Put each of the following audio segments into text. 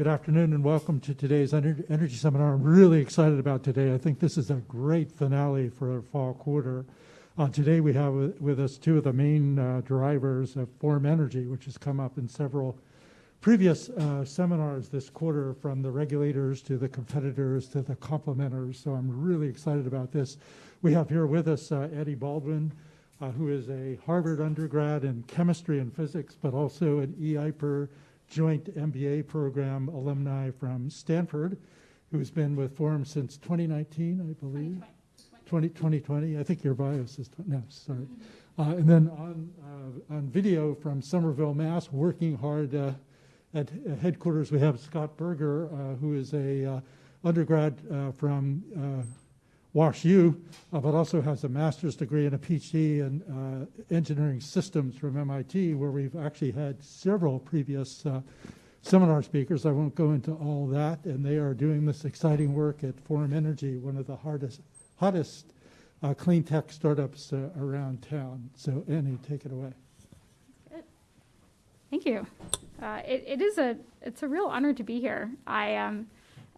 Good afternoon and welcome to today's Energy Seminar. I'm really excited about today. I think this is a great finale for our fall quarter. Uh, today we have with, us two of the main uh, drivers of Form Energy, which has come up in several previous uh, seminars this quarter from the regulators to the competitors to the complementers. So I'm really excited about this. We have here with us uh, Eddie Baldwin, uh, who is a Harvard undergrad in chemistry and physics, but also an EIPER joint MBA program alumni from Stanford, who's been with Form since 2019, I believe. 20, 2020. I think your bio says, no, sorry. Uh, and then on, uh, on video from Somerville, Mass, working hard uh, at headquarters, we have Scott Burger, uh, who is a uh, undergrad uh, from Wash U, but also has a master's degree and a PhD in engineering systems from MIT, where we've actually had several previous seminar speakers. I won't go into all that, and they are doing this exciting work at Form Energy, one of the hardest hottest uh, clean tech startups uh, around town. So Annie, take it away. Thank you. Uh, it, it is a it's a real honor to be here. I um,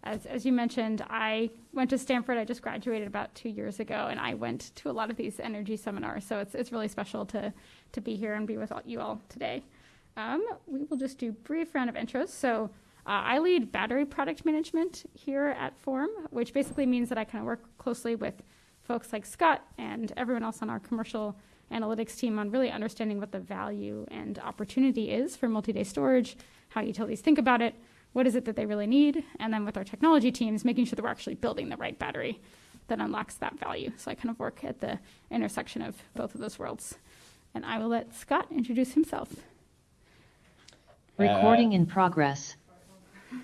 as as you mentioned, I went to Stanford. I just graduated about two years ago, and I went to a lot of these energy seminars. So it's it's really special to to be here and be with all, you all today. Um, we will just do brief round of intros. So uh, I lead battery product management here at Form, which basically means that I kind of work closely with folks like Scott and everyone else on our commercial analytics team on really understanding what the value and opportunity is for multi-day storage, how utilities think about it, what is it that they really need, and then with our technology teams, making sure that we're actually building the right battery that unlocks that value. So I kind of work at the intersection of both of those worlds. And I will let Scott introduce himself. Recording uh, in progress.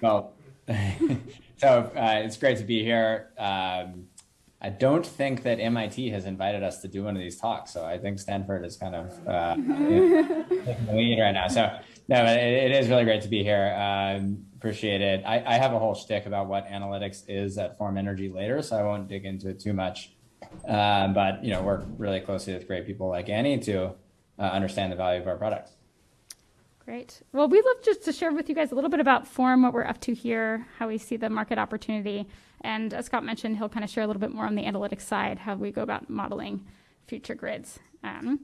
Well, so uh, it's great to be here. Um, I don't think that MIT has invited us to do one of these talks, so I think Stanford is kind of uh, taking the lead right now. So no, it, it is really great to be here. Um, appreciate it. I, I, have a whole shtick about what analytics is at Form Energy later, so I won't dig into it too much. Um, but you know, work really closely with great people like Annie to uh, understand the value of our products. Great. Well, we'd love just to share with you guys a little bit about Form, what we're up to here, how we see the market opportunity. And as Scott mentioned, he'll kind of share a little bit more on the analytics side, how we go about modeling future grids. Um,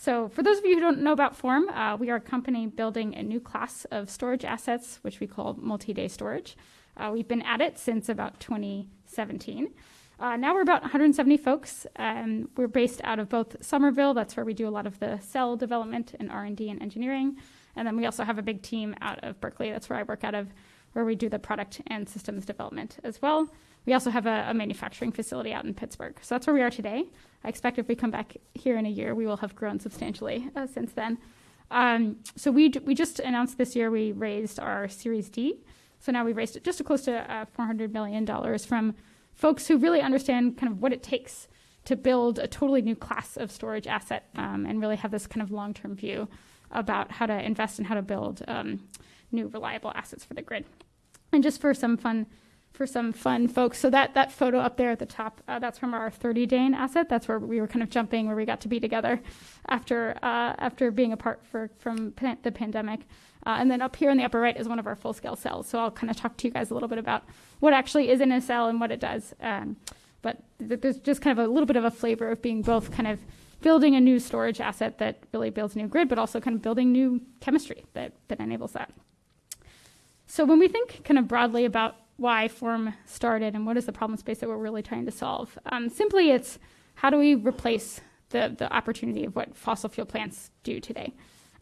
so for those of you who don't know about Form, uh, we are a company building a new class of storage assets, which we call multi-day storage. Uh, we've been at it since about 2017. Uh, now we're about 170 folks. Um, we're based out of both Somerville, that's where we do a lot of the cell development and R&D and engineering, and then we also have a big team out of Berkeley. That's where I work out of, where we do the product and systems development as well. We also have a, a, manufacturing facility out in Pittsburgh. So that's where we are today. I expect if we come back here in a year, we will have grown substantially uh, since then. Um, so we, we just announced this year we raised our Series D. So now we've raised just close to uh, $400 million from folks who really understand kind of what it takes to build a totally new class of storage asset um, and really have this kind of long-term view about how to invest and how to build um, new reliable assets for the grid. And just for some fun, for some fun folks, so that that photo up there at the top, uh, that's from our 30 Dane asset. That's where we were kind of jumping, where we got to be together after uh, after being apart for from pan the pandemic. Uh, and then up here in the upper right is one of our full scale cells. So I'll kind of talk to you guys a little bit about what actually is in a cell and what it does. Um, but th there's just kind of a little bit of a flavor of being both kind of building a new storage asset that really builds new grid, but also kind of building new chemistry that, that enables that. So when we think kind of broadly about why Form started and what is the problem space that we're really trying to solve, um, simply it's how do we replace the, the opportunity of what fossil fuel plants do today?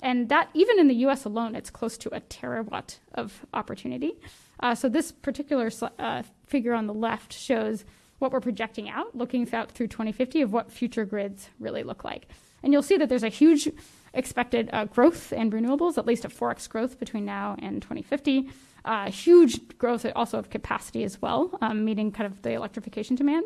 And that, even in the US alone, it's close to a terawatt of opportunity. Uh, so this particular uh, figure on the left shows what we're projecting out, looking out through 2050 of what future grids really look like. And you'll see that there's a huge expected uh, growth in renewables, at least a 4x growth between now and 2050. Uh, huge growth also of capacity as well, um, meeting kind of the electrification demand.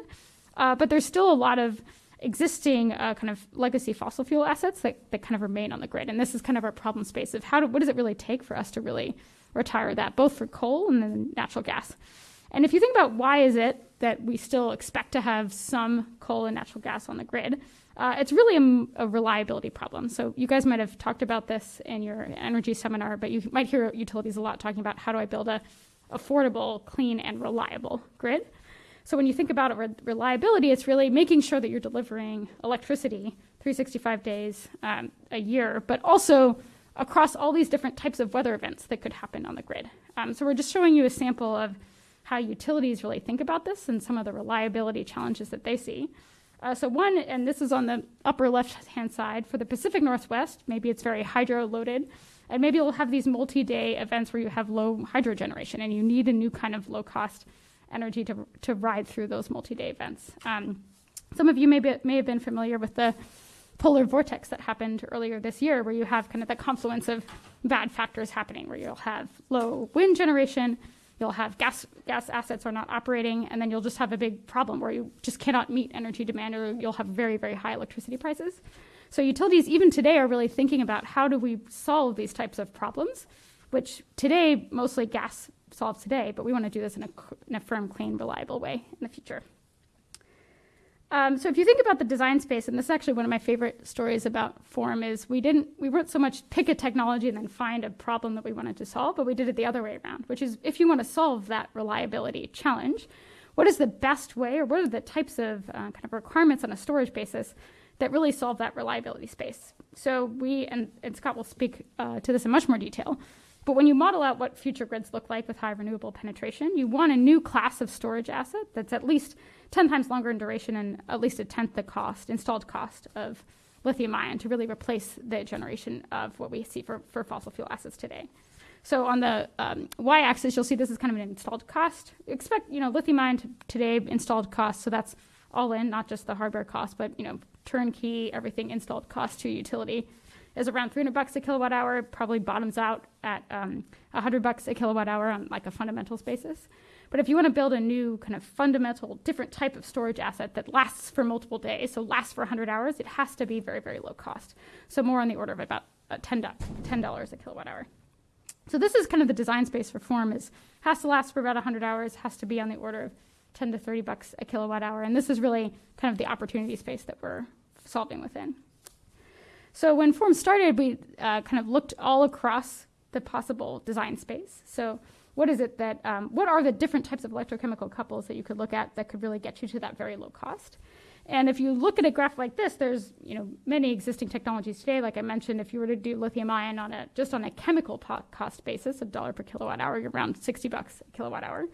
Uh, but there's still a lot of existing uh, kind of legacy fossil fuel assets that, that kind of remain on the grid. And this is kind of our problem space of how do, what does it really take for us to really retire that, both for coal and then natural gas. And if you think about why is it that we still expect to have some coal and natural gas on the grid, uh, it's really a, a, reliability problem. So you guys might have talked about this in your energy seminar, but you might hear utilities a lot talking about how do I build a affordable, clean, and reliable grid. So when you think about re- reliability, it's really making sure that you're delivering electricity 365 days um, a year, but also across all these different types of weather events that could happen on the grid. Um, so we're just showing you a sample of how utilities really think about this and some of the reliability challenges that they see. Uh, so one, and this is on the upper left-hand side, for the Pacific Northwest, maybe it's very hydro-loaded, and maybe you'll have these multi-day events where you have low hydro generation and you need a new kind of low-cost energy to, to ride through those multi-day events. Um, some of you may, be, may have been familiar with the polar vortex that happened earlier this year, where you have kind of the confluence of bad factors happening, where you'll have low wind generation, you'll have gas gas assets are not operating, and then you'll just have a big problem where you just cannot meet energy demand, or you'll have very very high electricity prices. So utilities even today are really thinking about how do we solve these types of problems, which today mostly gas solves today, but we want to do this in a, in a firm, clean, reliable way in the future. Um, so if you think about the design space, and this is actually one of my favorite stories about Form is we didn't we weren't so much pick a technology and then find a problem that we wanted to solve, but we did it the other way around, which is if you want to solve that reliability challenge, what is the best way, or what are the types of uh, kind of requirements on a storage basis that really solve that reliability space? So we and, and Scott will speak uh, to this in much more detail. But when you model out what future grids look like with high renewable penetration, you want a new class of storage asset that's at least 10 times longer in duration and at least a tenth the cost, installed cost of lithium ion to really replace the generation of what we see for, for fossil fuel assets today. So on the um, y-axis, you'll see this is kind of an installed cost. Expect, you know, lithium ion today installed cost, so that's all in, not just the hardware cost, but you know, turnkey, everything installed cost to utility is around 300 bucks a kilowatt hour. Probably bottoms out at um, 100 bucks a kilowatt hour on like a fundamentals basis. But if you want to build a new kind of fundamental, different type of storage asset that lasts for multiple days, so lasts for 100 hours, it has to be very, very low cost. So more on the order of about uh, $10, $10 a kilowatt hour. So this is kind of the design space for form is has to last for about 100 hours, has to be on the order of 10 to 30 bucks a kilowatt hour. And this is really kind of the opportunity space that we're solving within. So when Form started, we uh, kind of looked all across the possible design space. So what is it that, um, what are the different types of electrochemical couples that you could look at that could really get you to that very low cost? And if you look at a graph like this, there's you know many existing technologies today. Like I mentioned, if you were to do lithium ion on a just on a chemical cost basis, a dollar per kilowatt hour, you're around 60 bucks a kilowatt hour.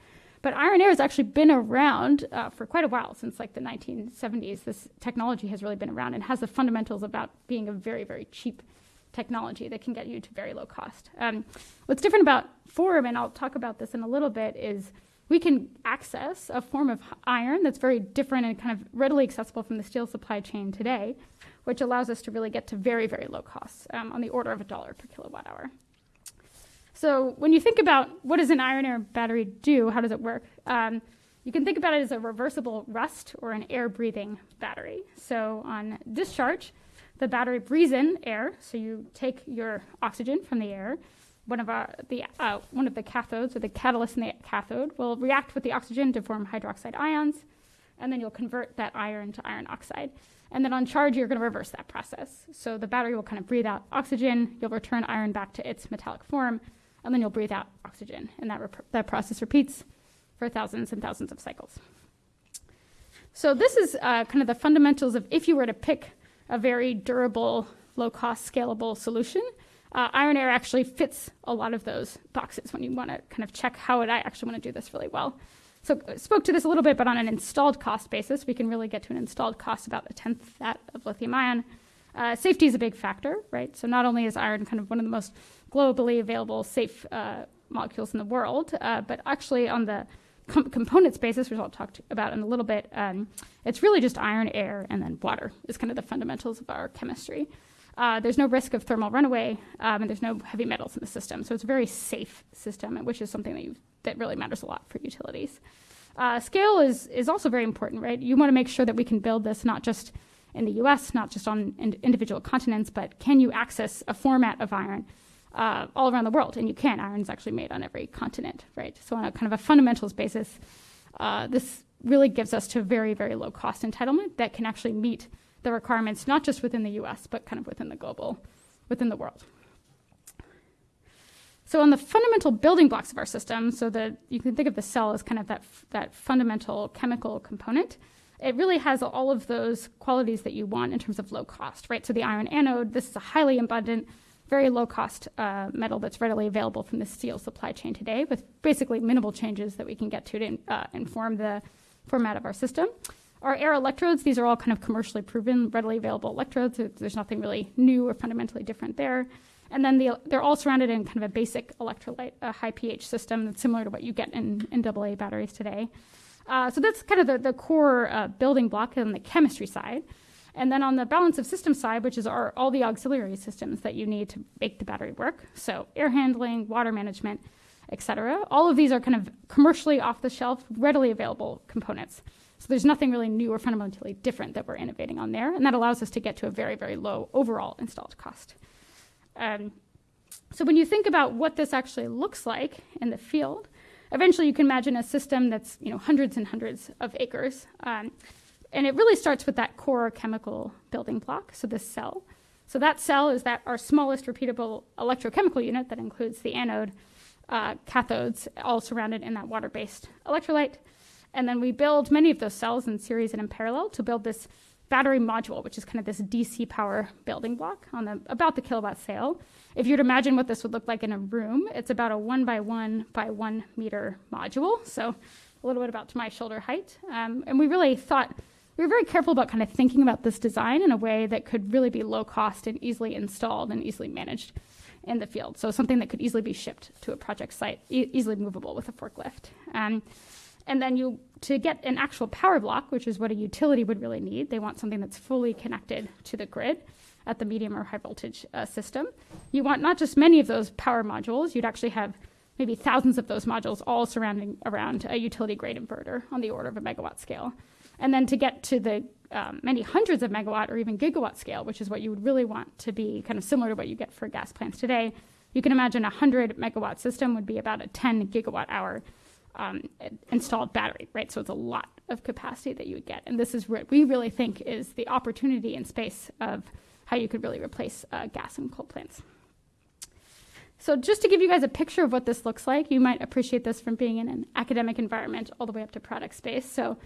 But iron air has actually been around uh, for quite a while, since like the 1970s. This technology has really been around and has the fundamentals about being a very, very cheap technology that can get you to very low cost. Um, what's different about Form, and I'll talk about this in a little bit, is we can access a form of iron that's very different and kind of readily accessible from the steel supply chain today, which allows us to really get to very, very low costs um, on the order of a dollar per kilowatt hour. So when you think about what does an iron air battery do, how does it work? Um, you can think about it as a reversible rust or an air breathing battery. So on discharge, the battery breathes in air, so you take your oxygen from the air. One of, our, the, uh, one of the cathodes, or the catalyst in the cathode, will react with the oxygen to form hydroxide ions, and then you'll convert that iron to iron oxide. And then on charge, you're going to reverse that process. So the battery will kind of breathe out oxygen, you'll return iron back to its metallic form, and then you'll breathe out oxygen. And that, that process repeats for thousands and thousands of cycles. So this is uh, kind of the fundamentals of if you were to pick a very durable, low cost, scalable solution. Uh, Iron Air actually fits a lot of those boxes when you want to kind of check how would I actually want to do this really well. So spoke to this a little bit, but on an installed cost basis, we can really get to an installed cost about a tenth that of lithium ion. Uh, safety is a big factor, right? So not only is iron kind of one of the most globally available safe uh, molecules in the world, uh, but actually on the com- components basis, which I'll talk about in a little bit, um, it's really just iron, air, and then water is kind of the fundamentals of our chemistry. Uh, there's no risk of thermal runaway, um, and there's no heavy metals in the system. So it's a very safe system, which is something that, that really matters a lot for utilities. Uh, scale is, is also very important, right? You want to make sure that we can build this not just in the US, not just on in individual continents, but can you access a format of iron uh, all around the world, and you can. Iron's actually made on every continent, right? So on a kind of a fundamentals basis, uh, this really gives us to very, very low cost entitlement that can actually meet the requirements not just within the U.S. but kind of within the global, within the world. So on the fundamental building blocks of our system, so that you can think of the cell as kind of that that fundamental chemical component. It really has all of those qualities that you want in terms of low cost, right? So the iron anode, this is a highly abundant, very low cost uh, metal that's readily available from the steel supply chain today, with basically minimal changes that we can get to to uh, inform the format of our system. Our air electrodes, these are all kind of commercially proven, readily available electrodes. There's nothing really new or fundamentally different there. And then the, they're all surrounded in kind of a basic electrolyte, a high pH system that's similar to what you get in, in AA batteries today. Uh, so that's kind of the, the core uh, building block on the chemistry side. And then on the balance of system side, which is our, all the auxiliary systems that you need to make the battery work, so air handling, water management, etc. All of these are kind of commercially off the shelf, readily available components. So there's nothing really new or fundamentally different that we're innovating on there, and that allows us to get to a very, very low overall installed cost. Um, so when you think about what this actually looks like in the field, eventually you can imagine a system that's you know hundreds and hundreds of acres. Um, and it really starts with that core chemical building block, so this cell. So that cell is that our smallest repeatable electrochemical unit that includes the anode, uh, cathodes, all surrounded in that water-based electrolyte. And then we build many of those cells in series and in parallel to build this battery module, which is kind of this DC power building block on the about the kilowatt scale. If you'd imagine what this would look like in a room, it's about a one by one by one meter module, so a little bit about to my shoulder height. Um, and we really thought we were very careful about kind of thinking about this design in a way that could really be low cost and easily installed and easily managed in the field. So something that could easily be shipped to a project site, e- easily movable with a forklift. Um, and then you to get an actual power block, which is what a utility would really need, they want something that's fully connected to the grid at the medium or high voltage uh, system. You want not just many of those power modules, you'd actually have maybe thousands of those modules all surrounding around a utility grade inverter on the order of a megawatt scale. And then to get to the um, many hundreds of megawatt or even gigawatt scale, which is what you would really want to be kind of similar to what you get for gas plants today, you can imagine a 100 megawatt system would be about a 10 gigawatt hour um, installed battery, right? So it's a lot of capacity that you would get. And this is what we really think is the opportunity in space of how you could really replace uh, gas and coal plants. So just to give you guys a picture of what this looks like, you might appreciate this from being in an academic environment all the way up to product space. So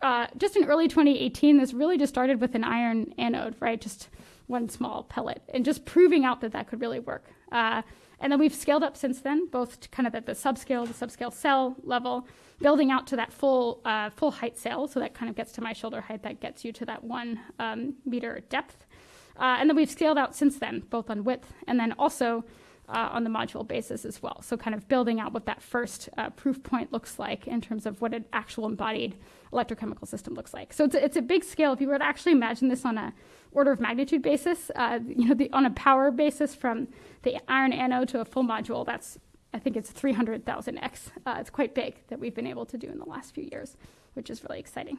uh, just in early 2018, this really just started with an iron anode, right? Just one small pellet and just proving out that that could really work. Uh, and then we've scaled up since then, both kind of at the subscale, the subscale cell level, building out to that full uh, full height cell. So that kind of gets to my shoulder height. That gets you to that one um, meter depth. Uh, and then we've scaled out since then, both on width and then also uh, on the module basis as well. So kind of building out what that first uh, proof point looks like in terms of what an actual embodied electrochemical system looks like. So it's a, it's a big scale. If you were to actually imagine this on a order of magnitude basis, uh, you know, the, on a power basis from the iron anode to a full module, that's I think it's 300,000x. Uh, it's quite big that we've been able to do in the last few years, which is really exciting.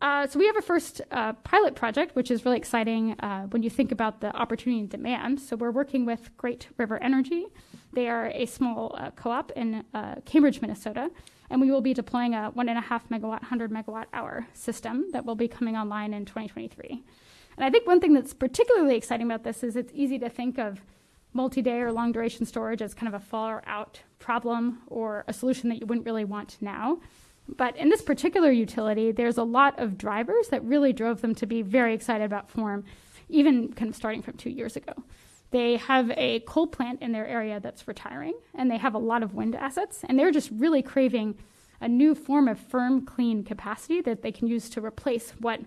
Uh, so we have a first uh, pilot project, which is really exciting uh, when you think about the opportunity and demand. So we're working with Great River Energy. They are a small uh, co-op in uh, Cambridge, Minnesota, and we will be deploying a one and a half megawatt, 100 megawatt hour system that will be coming online in 2023. And I think one thing that's particularly exciting about this is it's easy to think of multi-day or long duration storage as kind of a far out problem or a solution that you wouldn't really want now. But in this particular utility, there's a lot of drivers that really drove them to be very excited about Form, even kind of starting from two years ago. They have a coal plant in their area that's retiring, and they have a lot of wind assets, and they're just really craving a new form of firm, clean capacity that they can use to replace what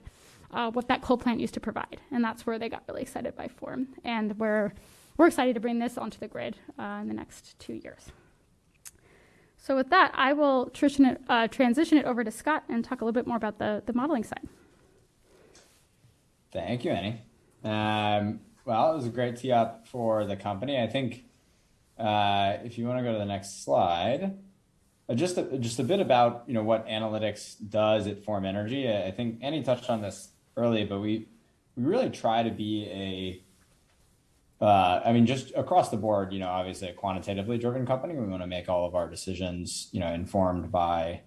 uh, what that coal plant used to provide. And that's where they got really excited by Form, and we're we're excited to bring this onto the grid uh, in the next two years. So with that, I will transition it, uh, transition it over to Scott and talk a little bit more about the, the modeling side. Thank you, Annie. Um, well, it was a great tee up for the company. I think uh, if you want to go to the next slide, uh, just a, just a bit about you know what analytics does at Form Energy. I think Annie touched on this early, but we we really try to be a I mean, just across the board, you know, obviously a quantitatively driven company. We want to make all of our decisions, you know, informed by,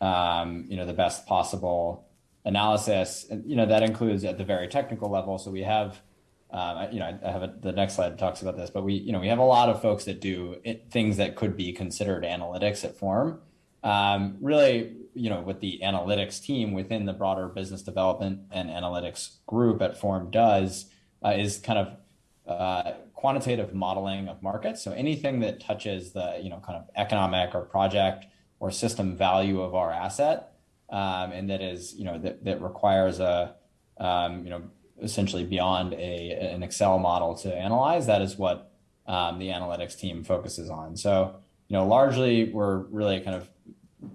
um, you know, the best possible analysis. And, you know, that includes at the very technical level. So we have, um, you know, I have a, the next slide talks about this, but we, you know, we have a lot of folks that do it, things that could be considered analytics at Form. Um, really, you know, what the analytics team within the broader business development and analytics group at Form does uh, is kind of uh, quantitative modeling of markets. So anything that touches the, you know, kind of economic or project or system value of our asset, um, and that is, you know, that, that requires a, um, you know, essentially beyond a an Excel model to analyze. That is what um, the analytics team focuses on. So, you know, largely we're really kind of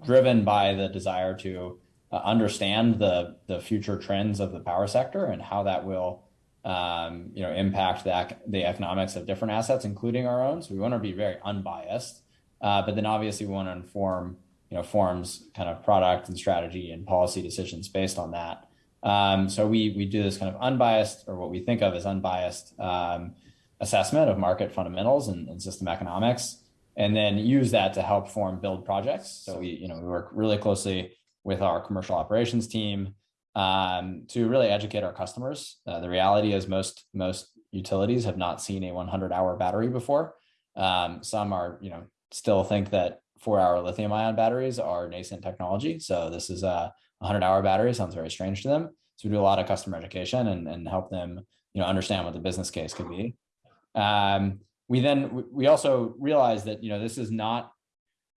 driven by the desire to uh, understand the the future trends of the power sector and how that will um, you know impact the, the economics of different assets, including our own. So we want to be very unbiased, uh, but then obviously we want to inform you know forms kind of product and strategy and policy decisions based on that. Um, so we we do this kind of unbiased or what we think of as unbiased um, assessment of market fundamentals and, and system economics and then use that to help form build projects. So we, you know, we work really closely with our commercial operations team um, to really educate our customers. Uh, the reality is most most utilities have not seen a 100 hour battery before. Um, some are, you know, still think that four hour lithium ion batteries are nascent technology. So this is a 100 hour battery sounds very strange to them. So we do a lot of customer education and, and help them, you know, understand what the business case could be. Um, we then we also realize that you know this is not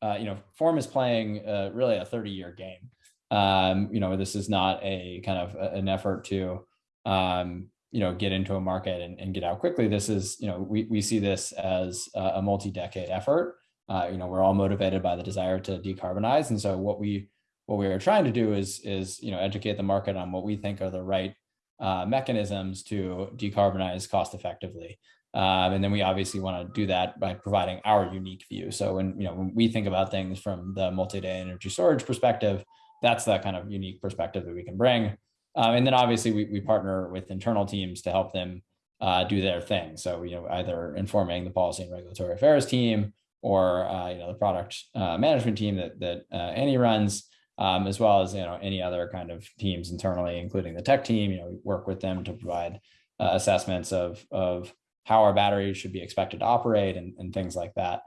uh, you know form is playing uh, really a 30 year game um, you know this is not a kind of an effort to um, you know get into a market and, and, get out quickly. This is you know we, we see this as a, multi-decade effort. Uh, you know we're all motivated by the desire to decarbonize. And so what we what we are trying to do is is you know educate the market on what we think are the right uh, mechanisms to decarbonize cost effectively. Um, and then we obviously want to do that by providing our unique view. So when you know when we think about things from the multi-day energy storage perspective, that's that kind of unique perspective that we can bring. Um, and then obviously we, we partner with internal teams to help them uh, do their thing. So you know either informing the policy and regulatory affairs team or uh, you know the product uh, management team that that uh, Annie runs, um, as well as you know any other kind of teams internally, including the tech team. You know we work with them to provide uh, assessments of of how our batteries should be expected to operate and, and things like that.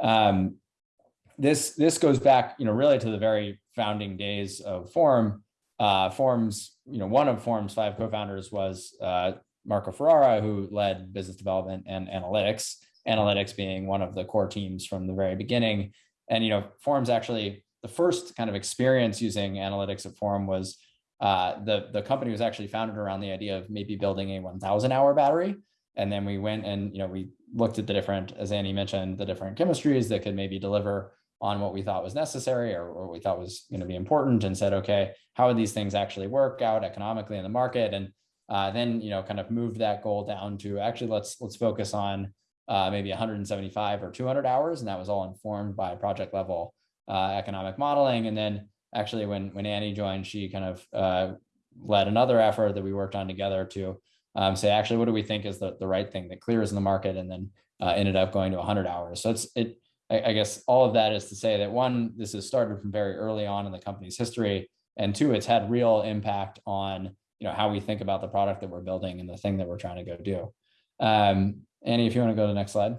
Um, this this goes back, you know, really to the very founding days of Form. Uh, Form's, you know, one of Form's five co-founders was uh, Marco Ferrara, who led business development and analytics. Analytics being one of the core teams from the very beginning. And you know, Form's actually the first kind of experience using analytics at Form was uh, the the company was actually founded around the idea of maybe building a 1,000 hour battery and then we went and, you know, we looked at the different, as Annie mentioned, the different chemistries that could maybe deliver on what we thought was necessary or, or we thought was going to be important and said, okay, how would these things actually work out economically in the market? And uh, then, you know, kind of move that goal down to actually let's let's focus on uh, maybe 175 or 200 hours. And that was all informed by project level uh, economic modeling. And then actually when, when Annie joined, she kind of uh, led another effort that we worked on together to um, say, actually, what do we think is the, the right thing that clears in the market and then uh, ended up going to 100 hours. So it's, it, I, I guess all of that is to say that one, this has started from very early on in the company's history. And two, it's had real impact on, you know, how we think about the product that we're building and the thing that we're trying to go do. Um, Annie, if you want to go to the next slide.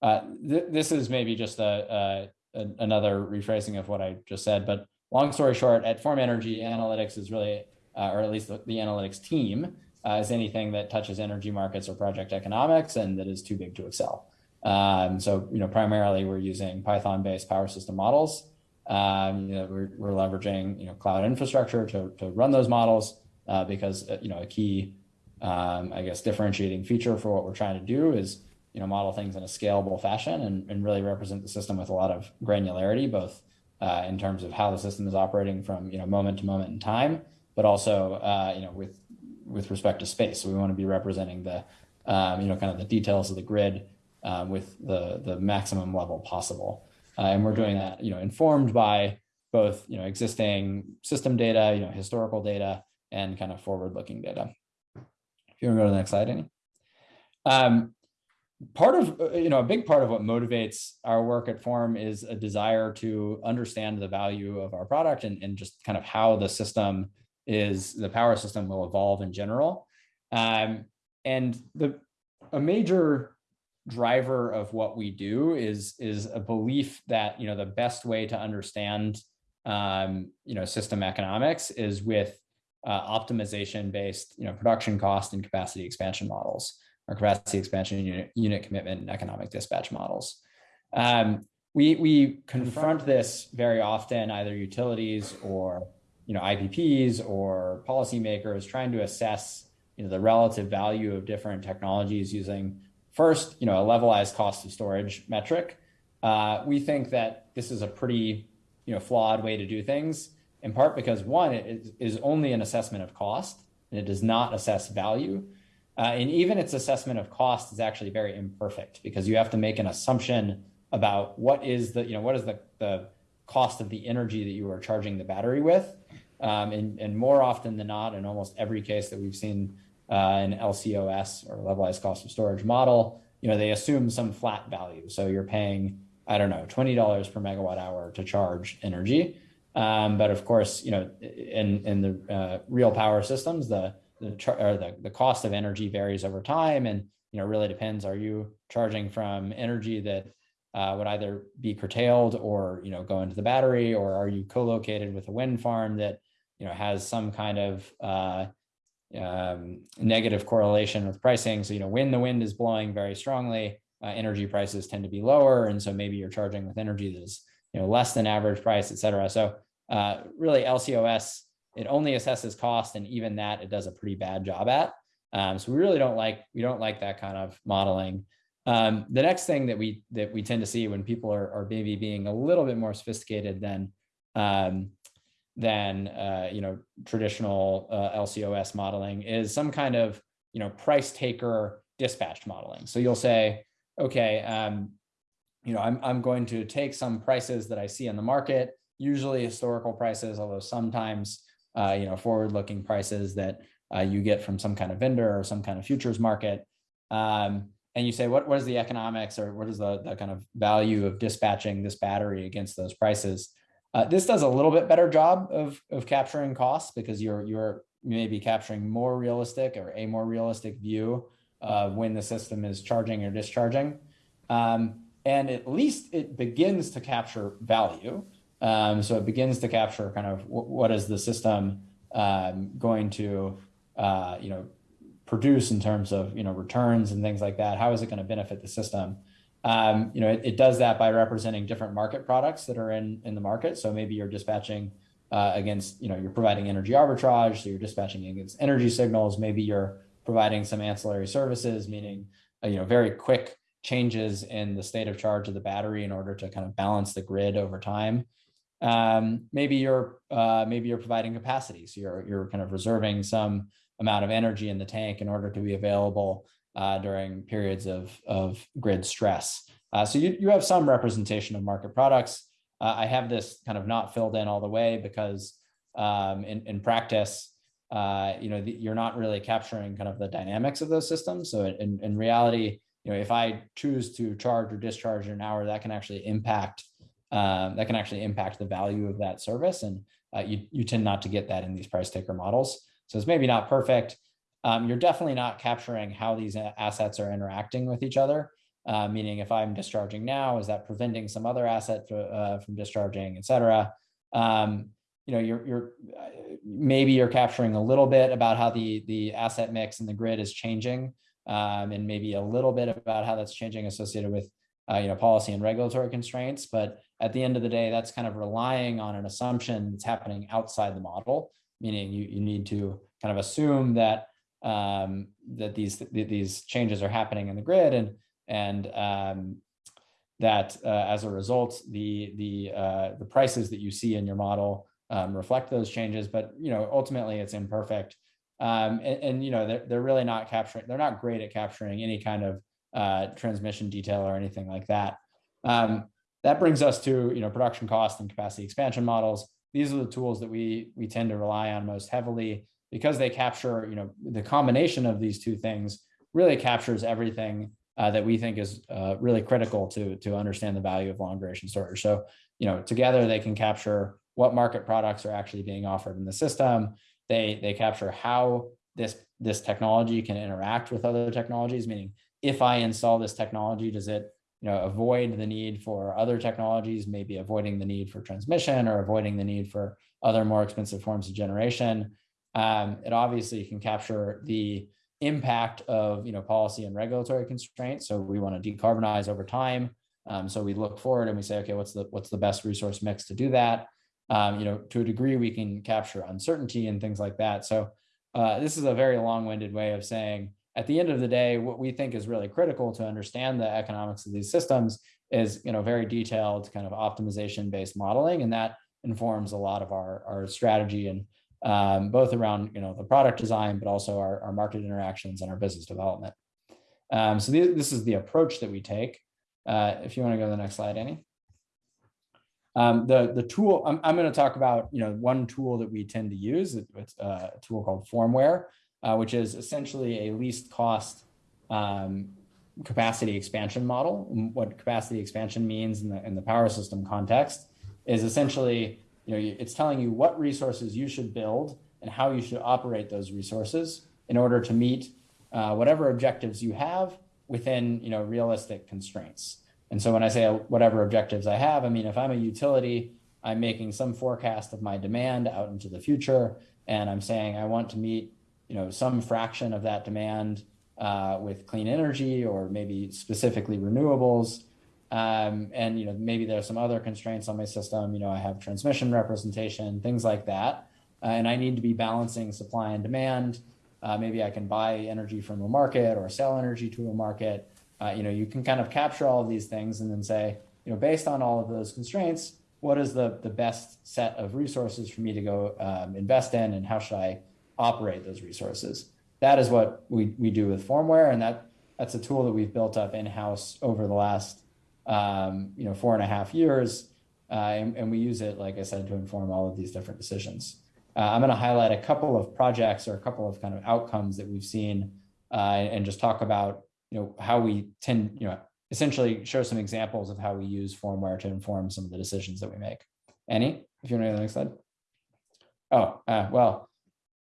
Uh, th this is maybe just a, a, a, another rephrasing of what I just said, but long story short, at Form Energy, analytics is really, uh, or at least the, the analytics team uh, as anything that touches energy markets or project economics and that is too big to excel. Um, so, you know, primarily we're using Python-based power system models. Um, you know, we're, we're leveraging, you know, cloud infrastructure to, to run those models uh, because, uh, you know, a key, um, I guess, differentiating feature for what we're trying to do is, you know, model things in a scalable fashion and, and really represent the system with a lot of granularity, both uh, in terms of how the system is operating from, you know, moment to moment in time, but also, uh, you know, with with respect to space. So we want to be representing the, um, you know, kind of the details of the grid uh, with the, the maximum level possible. Uh, and we're doing that, you know, informed by both, you know, existing system data, you know, historical data, and kind of forward-looking data. If you want to go to the next slide, Annie. Um, part of uh, you know a big part of what motivates our work at Form is a desire to understand the value of our product and, and just kind of how the system is the power system will evolve in general. Um, and the a major driver of what we do is is a belief that you know the best way to understand um, you know system economics is with uh, optimization based you know production cost and capacity expansion models or capacity expansion unit, unit commitment and economic dispatch models. Um, we we confront this very often, either utilities or you know IPPs or policymakers trying to assess you know the relative value of different technologies using first you know a levelized cost of storage metric. Uh, we think that this is a pretty you know flawed way to do things in part because one it is only an assessment of cost and it does not assess value uh, and even its assessment of cost is actually very imperfect because you have to make an assumption about what is the, you know, what is the, the cost of the energy that you are charging the battery with. Um, and, and more often than not, in almost every case that we've seen an LCOS or levelized cost of storage model, you know, they assume some flat value. So you're paying, I don't know, $20 per megawatt hour to charge energy. Um, but of course, you know, in, in the uh, real power systems, the, the, the, the cost of energy varies over time and you know really depends are you charging from energy that uh, would either be curtailed or you know go into the battery or are you co-located with a wind farm that you know has some kind of uh, um, negative correlation with pricing so you know when the wind is blowing very strongly uh, energy prices tend to be lower and so maybe you're charging with energy that is you know less than average price et cetera so uh, really lcos it only assesses cost and even that it does a pretty bad job at. Um, so we really don't like we don't like that kind of modeling. Um, the next thing that we that we tend to see when people are, are maybe being a little bit more sophisticated than um, than uh, you know traditional uh, LCOS modeling is some kind of you know price taker dispatch modeling. So you'll say, okay, um, you know, I'm I'm going to take some prices that I see in the market, usually historical prices, although sometimes uh, you know, forward-looking prices that uh, you get from some kind of vendor or some kind of futures market. Um, and you say, what, what is the economics or what is the, the kind of value of dispatching this battery against those prices? Uh, this does a little bit better job of, of capturing costs because you're, you're maybe capturing more realistic or a more realistic view of when the system is charging or discharging. Um, and at least it begins to capture value. Um, so it begins to capture kind of what is the system um, going to, uh, you know, produce in terms of you know returns and things like that. How is it going to benefit the system? Um, you know, it, it, does that by representing different market products that are in in the market. So maybe you're dispatching uh, against, you know, you're providing energy arbitrage. So you're dispatching against energy signals. Maybe you're providing some ancillary services, meaning uh, you know very quick changes in the state of charge of the battery in order to kind of balance the grid over time. Um, maybe you're uh, maybe you're providing capacity, so you're you're kind of reserving some amount of energy in the tank in order to be available uh, during periods of of grid stress. Uh, so you you have some representation of market products. Uh, I have this kind of not filled in all the way because um, in in practice, uh, you know, the, you're not really capturing kind of the dynamics of those systems. So in in reality, you know, if I choose to charge or discharge an hour, that can actually impact um, that can actually impact the value of that service. And uh, you, you tend not to get that in these price taker models. So it's maybe not perfect. Um, you're definitely not capturing how these assets are interacting with each other. Uh, meaning if I'm discharging now, is that preventing some other asset to, uh, from discharging, et cetera? Um, you know, you're, you're maybe you're capturing a little bit about how the, the asset mix and the grid is changing um, and maybe a little bit about how that's changing associated with uh, you know, policy and regulatory constraints. But at the end of the day, that's kind of relying on an assumption that's happening outside the model, meaning you, you need to kind of assume that um, that these these changes are happening in the grid and and um, that uh, as a result, the the uh, the prices that you see in your model um, reflect those changes. But you know, ultimately, it's imperfect, um, and, and, you know they're they're really not capturing. They're not great at capturing any kind of uh, transmission detail or anything like that. Um, that brings us to you know production cost and capacity expansion models. These are the tools that we we tend to rely on most heavily because they capture you know the combination of these two things really captures everything uh, that we think is uh, really critical to to understand the value of long duration storage. So, you know, together they can capture what market products are actually being offered in the system. They they capture how this this technology can interact with other technologies. Meaning, if I install this technology, does it you know avoid the need for other technologies? Maybe avoiding the need for transmission or avoiding the need for other more expensive forms of generation. Um, it obviously can capture the impact of you know policy and regulatory constraints. So we want to decarbonize over time. Um, so we look forward and we say, okay, what's the what's the best resource mix to do that? Um, you know, to a degree, we can capture uncertainty and things like that. So uh, this is a very long-winded way of saying, at the end of the day, what we think is really critical to understand the economics of these systems is, you know, very detailed kind of optimization-based modeling, and that informs a lot of our our strategy and um, both around you know the product design, but also our, our market interactions and our business development. Um, so th this is the approach that we take. Uh, if you want to go to the next slide, Annie. Um, the the tool I'm, I'm going to talk about you know one tool that we tend to use. It's uh, a tool called Formware, uh, which is essentially a least cost um, capacity expansion model. What capacity expansion means in the in the power system context is essentially you know, it's telling you what resources you should build and how you should operate those resources in order to meet uh, whatever objectives you have within, you know, realistic constraints. And so when I say whatever objectives I have, I mean, if I'm a utility, I'm making some forecast of my demand out into the future, and I'm saying I want to meet, you know, some fraction of that demand uh, with clean energy or maybe specifically renewables. Um, and you know maybe there's some other constraints on my system. You know I have transmission representation, things like that, uh, and I need to be balancing supply and demand. Uh, maybe I can buy energy from a market or sell energy to a market. Uh, you know you can kind of capture all of these things and then say you know based on all of those constraints, what is the the best set of resources for me to go um, invest in, and how should I operate those resources? That is what we we do with Formware, and that that's a tool that we've built up in house over the last um, you know, four and a half years. Uh, and, and, we use it, like I said, to inform all of these different decisions. Uh, I'm going to highlight a couple of projects or a couple of kind of outcomes that we've seen uh, and just talk about, you know, how we tend, you know, essentially show some examples of how we use Formware to inform some of the decisions that we make. Annie, if you want to go to the next slide. Oh, uh, well,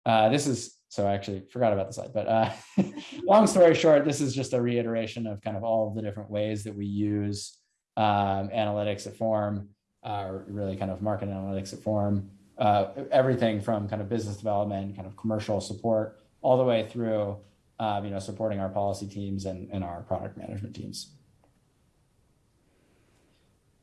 uh, this is, so I actually forgot about the slide, but uh, long story short, this is just a reiteration of kind of all of the different ways that we use um, analytics at Form, uh, really kind of market analytics at Form, uh, everything from kind of business development, kind of commercial support, all the way through, um, you know, supporting our policy teams and, and our product management teams.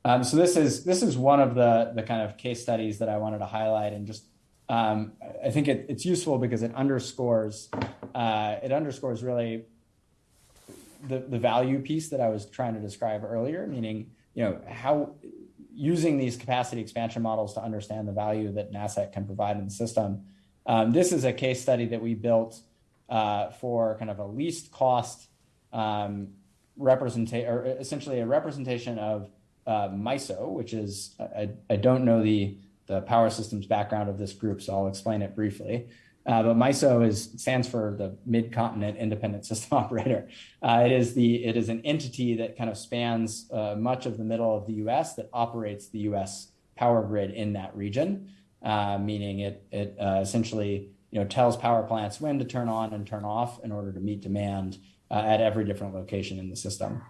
Um, so this is this is one of the the kind of case studies that I wanted to highlight and just um, I think it, it's useful because it underscores uh, it underscores really the the value piece that I was trying to describe earlier, meaning you know how using these capacity expansion models to understand the value that asset can provide in the system. Um, this is a case study that we built uh, for kind of a least cost um, representation, or essentially a representation of uh, MISO, which is I, I don't know the the power systems background of this group, so I'll explain it briefly. Uh, but MISO is stands for the Mid-Continent Independent System Operator. Uh, it is the it is an entity that kind of spans uh, much of the middle of the U.S. that operates the U.S. power grid in that region, uh, meaning it it uh, essentially you know tells power plants when to turn on and turn off in order to meet demand uh, at every different location in the system.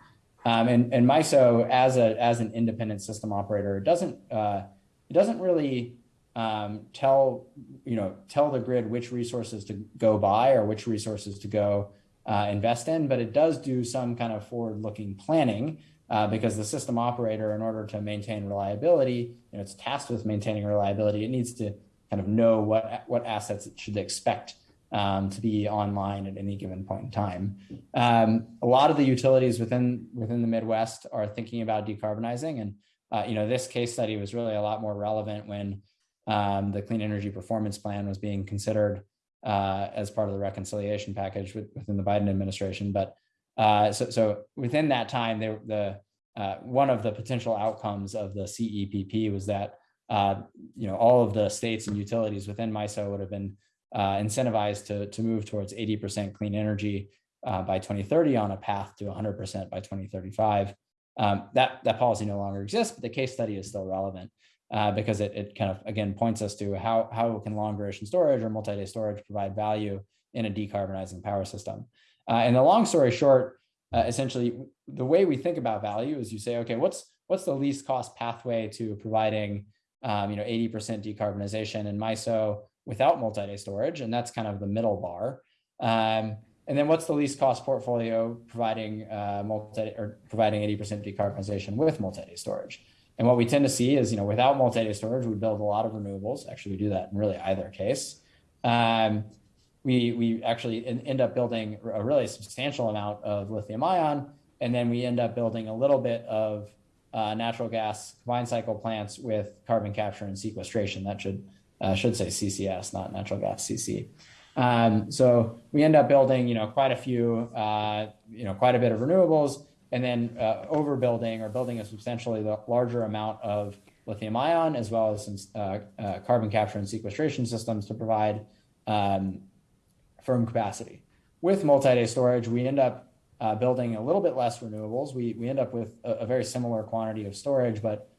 Um, and, and MISO as a as an independent system operator doesn't it doesn't really um, tell you know tell the grid which resources to go buy or which resources to go uh, invest in, but it does do some kind of forward-looking planning uh, because the system operator, in order to maintain reliability, you know, it's tasked with maintaining reliability. It needs to kind of know what what assets it should expect um, to be online at any given point in time. Um, a lot of the utilities within within the Midwest are thinking about decarbonizing, and uh, you know, this case study was really a lot more relevant when um, the Clean Energy Performance Plan was being considered uh, as part of the reconciliation package with, within the Biden administration. But uh, so, so within that time, they, the uh, one of the potential outcomes of the CEPP was that uh, you know all of the states and utilities within MISO would have been uh, incentivized to to move towards 80% clean energy uh, by 2030 on a path to 100% by 2035. Um, that, that policy no longer exists, but the case study is still relevant uh, because it, it kind of, again, points us to how, how can long duration storage or multi-day storage provide value in a decarbonizing power system. Uh, and the long story short, uh, essentially, the way we think about value is you say, okay, what's what's the least cost pathway to providing, um, you know, 80% decarbonization in MISO without multi-day storage, and that's kind of the middle bar. Um, and then what's the least cost portfolio providing uh, multi or providing 80% decarbonization with multi-day storage? And what we tend to see is, you know, without multi-day storage, we build a lot of renewables. Actually, we do that in really either case. Um, we we actually end up building a really substantial amount of lithium ion, and then we end up building a little bit of uh, natural gas combined cycle plants with carbon capture and sequestration. That should uh, should say CCS, not natural gas CC. Um, so we end up building, you know, quite a few, uh, you know, quite a bit of renewables, and then uh, overbuilding or building a substantially larger amount of lithium ion, as well as some uh, uh, carbon capture and sequestration systems to provide um, firm capacity. With multi-day storage, we end up uh, building a little bit less renewables. We, we end up with a, a very similar quantity of storage, but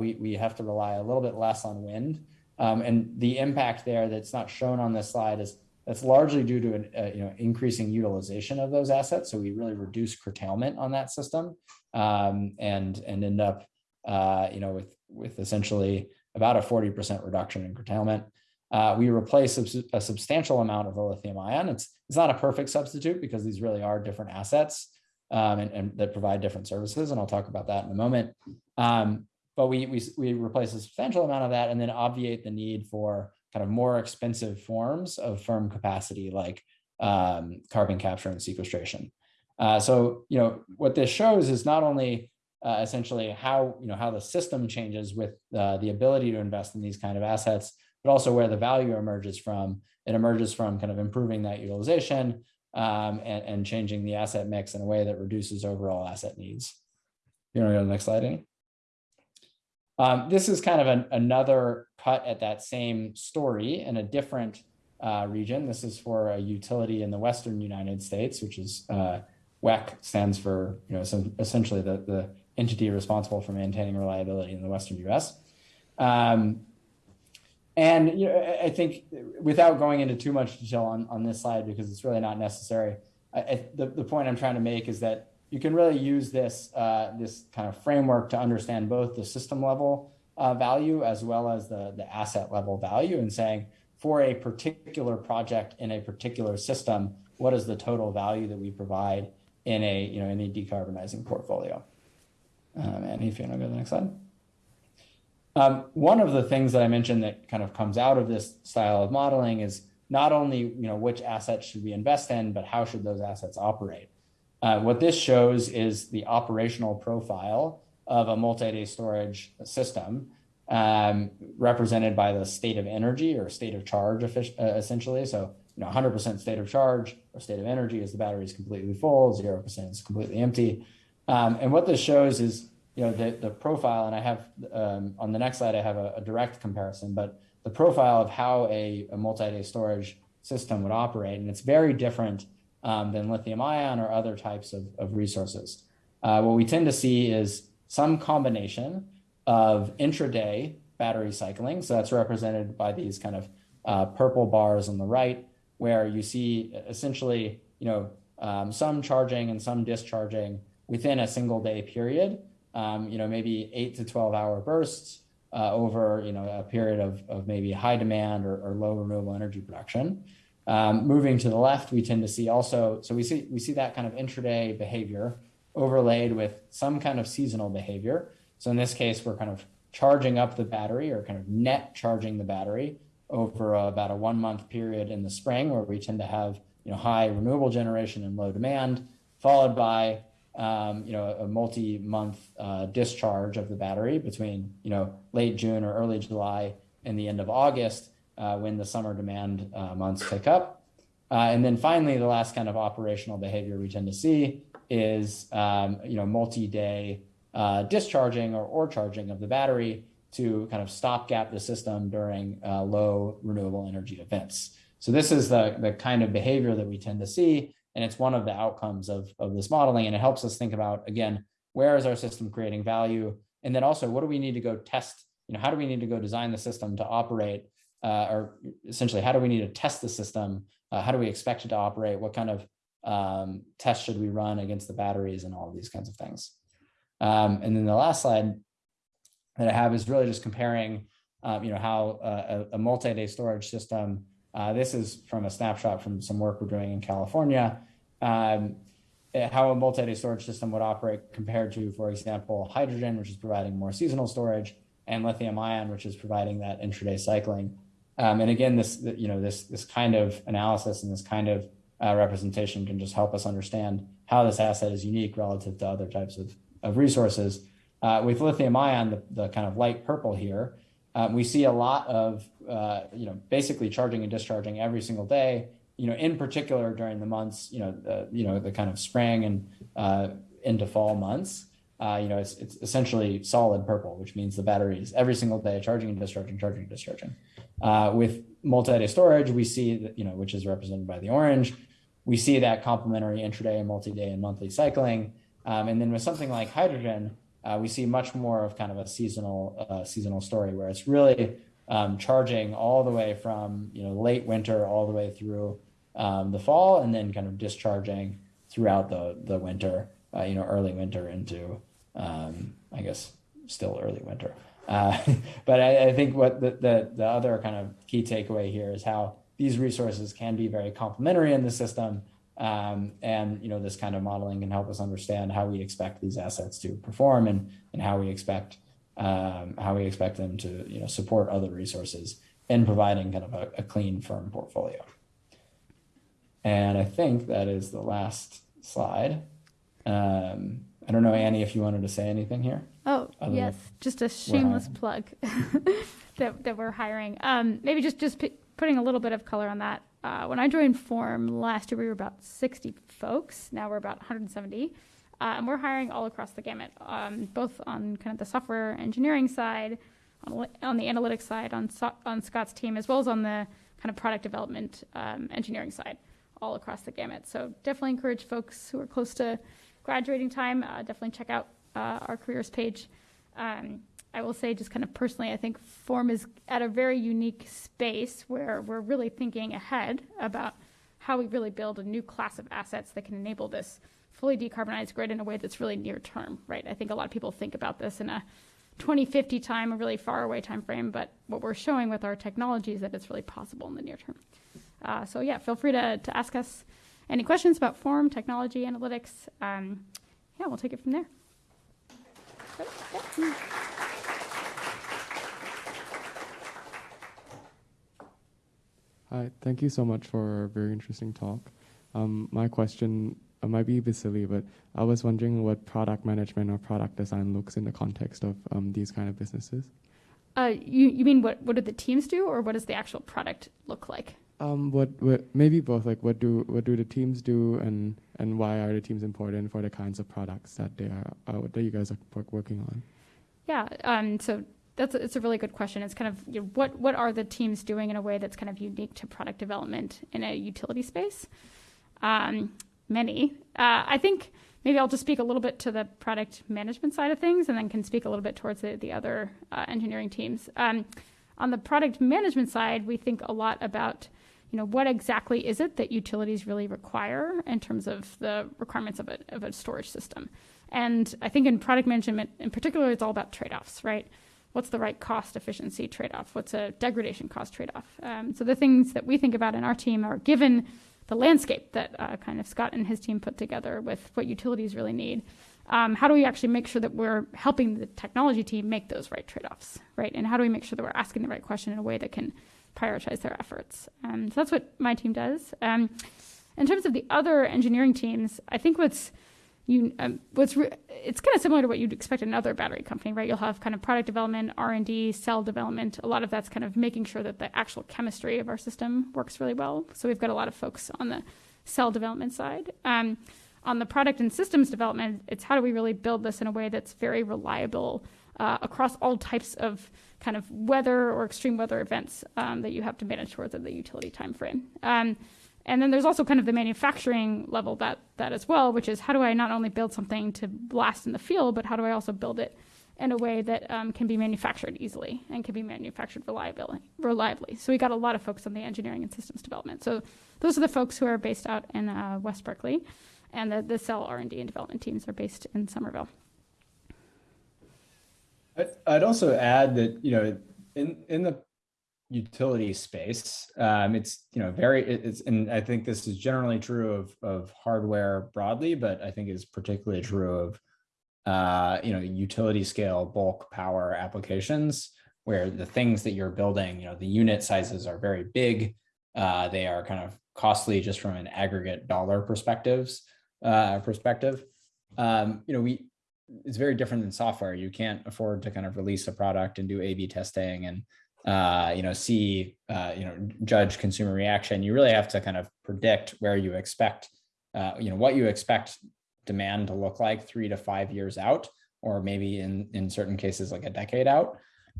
we, we have to rely a little bit less on wind. Um, and the impact there that's not shown on this slide is that's largely due to an uh, you know increasing utilization of those assets. So we really reduce curtailment on that system, um, and and end up uh, you know with with essentially about a 40% reduction in curtailment. Uh, we replace a substantial amount of the lithium ion. It's it's not a perfect substitute because these really are different assets um, and, and, that provide different services, and I'll talk about that in a moment. Um, but we, we we replace a substantial amount of that and then obviate the need for kind of more expensive forms of firm capacity like um, carbon capture and sequestration. Uh, so, you know, what this shows is not only uh, essentially how, you know, how the system changes with uh, the ability to invest in these kind of assets, but also where the value emerges from. It emerges from kind of improving that utilization um, and, and, changing the asset mix in a way that reduces overall asset needs. You want to go to the next slide, Amy? Um, this is kind of an, another cut at that same story in a different uh, region. This is for a utility in the Western United States, which is uh, WECC stands for, you know, essentially the, the entity responsible for maintaining reliability in the Western US. Um, and you know, I think without going into too much detail on, on this slide, because it's really not necessary, I, I, the, the point I'm trying to make is that you can really use this, uh, this kind of framework to understand both the system level uh, value as well as the, the asset level value and saying for a particular project in a particular system, what is the total value that we provide in a, you know, in a decarbonizing portfolio? Um, and if you want to go to the next slide. Um, one of the things that I mentioned that kind of comes out of this style of modeling is not only you know which assets should we invest in, but how should those assets operate? Uh, what this shows is the operational profile of a multi-day storage system um, represented by the state of energy or state of charge uh, essentially. So, you know, 100% state of charge or state of energy is the battery is completely full, 0% is completely empty. Um, and what this shows is, you know, the, the profile, and I have um, on the next slide, I have a, a, direct comparison, but the profile of how a, a multi-day storage system would operate. And it's very different um, than lithium ion or other types of, of resources. Uh, what we tend to see is some combination of intraday battery cycling. So that's represented by these kind of uh, purple bars on the right, where you see essentially, you know, um, some charging and some discharging within a single day period. Um, you know, maybe eight to 12 hour bursts uh, over, you know, a period of, of maybe high demand or, or low renewable energy production. Um, moving to the left, we tend to see also, so we see, we see that kind of intraday behavior overlaid with some kind of seasonal behavior. So in this case, we're kind of charging up the battery or kind of net charging the battery over uh, about a one month period in the spring where we tend to have you know high renewable generation and low demand, followed by um, you know a multi-month uh, discharge of the battery between you know late June or early July and the end of August, uh, when the summer demand uh, months pick up. Uh, and then finally, the last kind of operational behavior we tend to see is um, you know multi-day uh, discharging or, or charging of the battery to kind of stopgap the system during uh, low renewable energy events. So this is the, the kind of behavior that we tend to see and it's one of the outcomes of, of this modeling. And it helps us think about, again, where is our system creating value? And then also, what do we need to go test? You know, how do we need to go design the system to operate? Uh, or essentially, how do we need to test the system? Uh, how do we expect it to operate? What kind of um, tests should we run against the batteries and all of these kinds of things? Um, and then the last slide that I have is really just comparing, um, you know, how uh, a, a multi-day storage system uh, this is from a snapshot from some work we're doing in California. Um, eh, how a multi-day storage system would operate compared to, for example, hydrogen, which is providing more seasonal storage, and lithium ion, which is providing that intraday cycling. Um, and again, this you know this this kind of analysis and this kind of uh, representation can just help us understand how this asset is unique relative to other types of, of resources. Uh, with lithium ion, the, the kind of light purple here, um, we see a lot of, uh, you know, basically charging and discharging every single day. You know, in particular during the months, you know, you know, the kind of spring and uh, into fall months. Uh, you know, it's, it's essentially solid purple, which means the batteries every single day charging and discharging, charging and discharging. Uh, with multi-day storage, we see that, you know, which is represented by the orange, we see that complementary intraday and multi-day and monthly cycling. Um, and then with something like hydrogen, uh, we see much more of kind of a seasonal uh, seasonal story where it's really um, charging all the way from you know late winter all the way through um, the fall and then kind of discharging throughout the the winter uh, you know early winter into um, I guess still early winter uh, but I, I, think what the, the the other kind of key takeaway here is how these resources can be very complementary in the system um, and you know this kind of modeling can help us understand how we expect these assets to perform and and how we expect um, how we expect them to you know support other resources in providing kind of a, a clean firm portfolio. And I think that is the last slide. Um, I don't know, Annie, if you wanted to say anything here. Oh, yes, just a shameless plug that, that we're hiring. Um, maybe just just p- putting a little bit of color on that uh, when I joined Form last year, we were about 60 folks. Now we're about 170. Uh, and we're hiring all across the gamut, um, both on kind of the software engineering side, on, on the analytics side, on, so, on Scott's team, as well as on the kind of product development um, engineering side, all across the gamut. So definitely encourage folks who are close to graduating time, uh, definitely check out uh, our careers page. Um, I will say, just kind of personally, I think Form is at a very unique space where we're really thinking ahead about how we really build a new class of assets that can enable this fully decarbonized grid in a way that's really near term, right? I think a lot of people think about this in a 2050 time, a really far away time frame, but what we're showing with our technology is that it's really possible in the near term. Uh, so yeah, feel free to, to ask us any questions about form, technology, analytics. Um, yeah, we'll take it from there. Hi, thank you so much for a very interesting talk. Um, my question uh, might be a bit silly, but I was wondering what product management or product design looks in the context of um, these kind of businesses. Uh, you you mean what what do the teams do, or what does the actual product look like? Um, what, what maybe both. Like, what do what do the teams do, and and why are the teams important for the kinds of products that they are uh, that you guys are working on? Yeah. Um, so that's a, it's a really good question. It's kind of you know, what what are the teams doing in a way that's kind of unique to product development in a utility space? Um, many. Uh, I think maybe I'll just speak a little bit to the product management side of things, and then can speak a little bit towards the, the other uh, engineering teams. Um, on the product management side, we think a lot about you know what exactly is it that utilities really require in terms of the requirements of a, of a storage system. And I think in product management in particular, it's all about trade-offs, right? what's the right cost efficiency trade off? What's a degradation cost trade off? Um, so the things that we think about in our team are given the landscape that uh, kind of Scott and his team put together with what utilities really need. Um, how do we actually make sure that we're helping the technology team make those right trade offs, right? And how do we make sure that we're asking the right question in a way that can prioritize their efforts? Um, so that's what my team does. Um, in terms of the other engineering teams, I think what's you um, what's it's kind of similar to what you'd expect in another battery company, right? You'll have kind of product development, R and D, cell development. A lot of that's kind of making sure that the actual chemistry of our system works really well. So we've got a lot of folks on the cell development side. Um, on the product and systems development, it's how do we really build this in a way that's very reliable uh, across all types of kind of weather or extreme weather events um, that you have to manage towards in the utility time frame. Um, And then there's also kind of the manufacturing level that that as well, which is how do I not only build something to last in the field, but how do I also build it in a way that um, can be manufactured easily and can be manufactured reliably. reliably. So we got a lot of folks on the engineering and systems development. So those are the folks who are based out in uh, West Berkeley, and the, the cell R&D and development teams are based in Somerville. I'd- also add that, you know, in, in the utility space, um, it's, you know, very, it's, and I think this is generally true of, of hardware broadly, but I think is particularly true of, uh, you know, utility scale bulk power applications where the things that you're building, you know, the unit sizes are very big. Uh, they are kind of costly just from an aggregate dollar perspectives, uh, perspective. Um, you know, we, it's very different than software. You can't afford to kind of release a product and do A/B testing and uh, you know see uh, you know judge consumer reaction. You really have to kind of predict where you expect uh, you know what you expect demand to look like three to five years out, or maybe in in certain cases like a decade out,